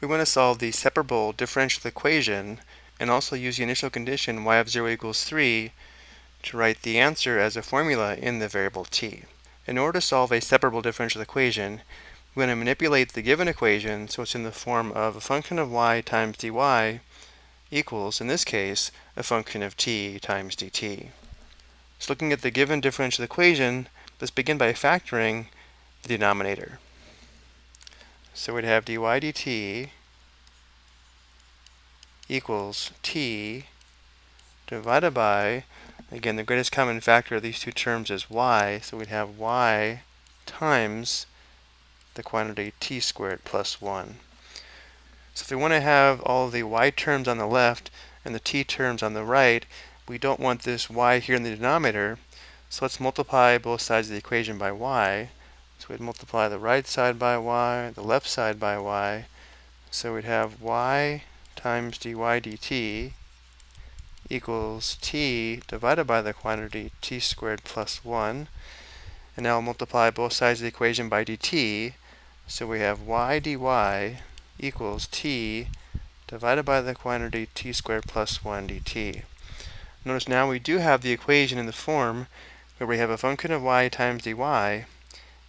we want to solve the separable differential equation and also use the initial condition y of 0 equals 3 to write the answer as a formula in the variable t. In order to solve a separable differential equation, we want to manipulate the given equation so it's in the form of a function of y times dy equals, in this case, a function of t times dt. So looking at the given differential equation, let's begin by factoring the denominator. So we'd have dy dt equals t divided by, again, the greatest common factor of these two terms is y, so we'd have y times the quantity t squared plus 1. So if we want to have all the y terms on the left and the t terms on the right, we don't want this y here in the denominator, so let's multiply both sides of the equation by y. We'd multiply the right side by y, the left side by y. So we'd have y times dy dt equals t divided by the quantity t squared plus 1. And now I'll multiply both sides of the equation by dt. So we have y dy equals t divided by the quantity t squared plus 1 dt. Notice now we do have the equation in the form where we have a function of y times dy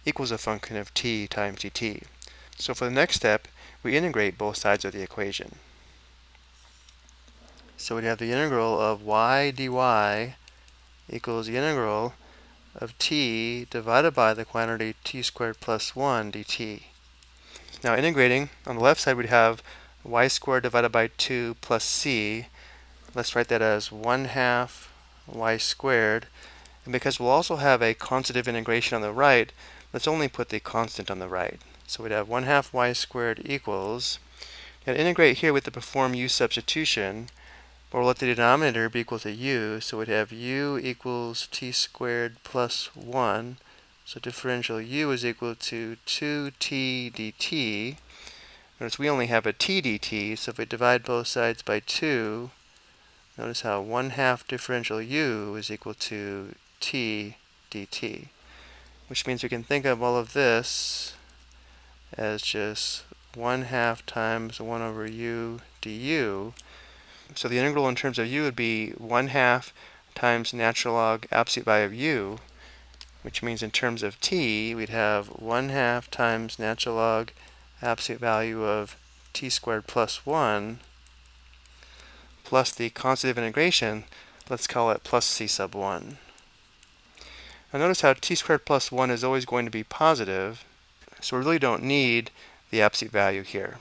equals a function of t times dt. So for the next step, we integrate both sides of the equation. So we'd have the integral of y dy equals the integral of t divided by the quantity t squared plus 1 dt. Now integrating, on the left side we'd have y squared divided by 2 plus c. Let's write that as 1 half y squared. And because we'll also have a constant of integration on the right, let's only put the constant on the right. So we'd have 1 half y squared equals, and integrate here with the perform u substitution, but we'll let the denominator be equal to u, so we'd have u equals t squared plus 1. So differential u is equal to 2t dt. Notice we only have a t dt, so if we divide both sides by 2, notice how 1 half differential u is equal to t dt. Which means we can think of all of this as just 1 half times 1 over u du. So the integral in terms of u would be 1 half times natural log absolute value of u, which means in terms of t, we'd have 1 half times natural log absolute value of t squared plus 1 plus the constant of integration, let's call it plus c sub 1. Now notice how t squared plus 1 is always going to be positive, so we really don't need the absolute value here.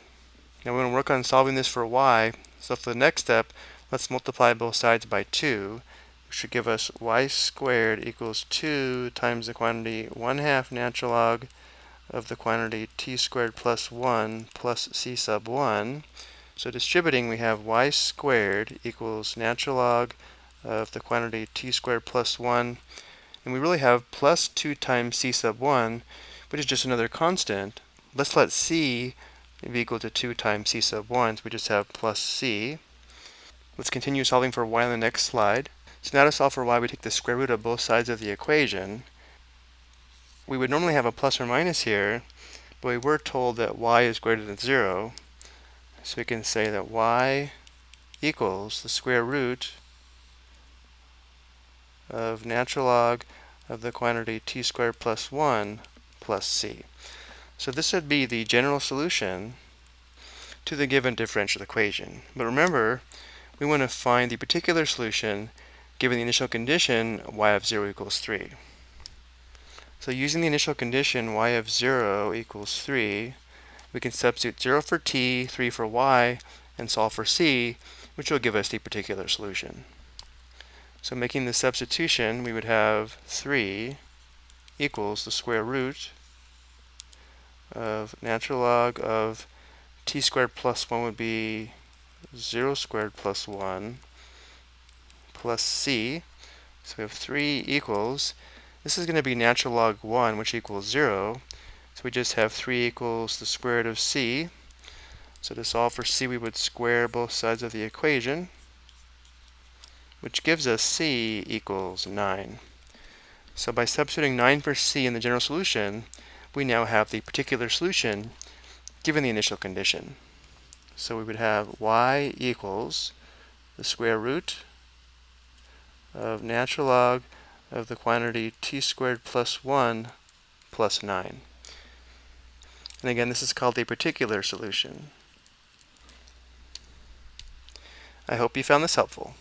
Now we're going to work on solving this for y, so for the next step, let's multiply both sides by 2, which should give us y squared equals 2 times the quantity 1 half natural log of the quantity t squared plus 1 plus c sub 1. So distributing, we have y squared equals natural log of the quantity t squared plus 1. And we really have plus 2 times c sub 1, which is just another constant. Let's let c be equal to 2 times c sub 1, so we just have plus c. Let's continue solving for y on the next slide. So now to solve for y, we take the square root of both sides of the equation. We would normally have a plus or minus here, but we were told that y is greater than 0. So we can say that y equals the square root of natural log of the quantity t squared plus 1 plus c. So this would be the general solution to the given differential equation. But remember, we want to find the particular solution given the initial condition y of 0 equals 3. So using the initial condition y of 0 equals 3, we can substitute 0 for t, 3 for y, and solve for c, which will give us the particular solution. So making the substitution, we would have 3 equals the square root of natural log of t squared plus 1 would be 0 squared plus 1 plus c. So we have 3 equals, this is going to be natural log 1, which equals 0. So we just have 3 equals the square root of c. So to solve for c, we would square both sides of the equation, which gives us c equals 9. So by substituting 9 for c in the general solution, we now have the particular solution given the initial condition. So we would have y equals the square root of natural log of the quantity t squared plus 1 plus 9. And again, this is called a particular solution. I hope you found this helpful.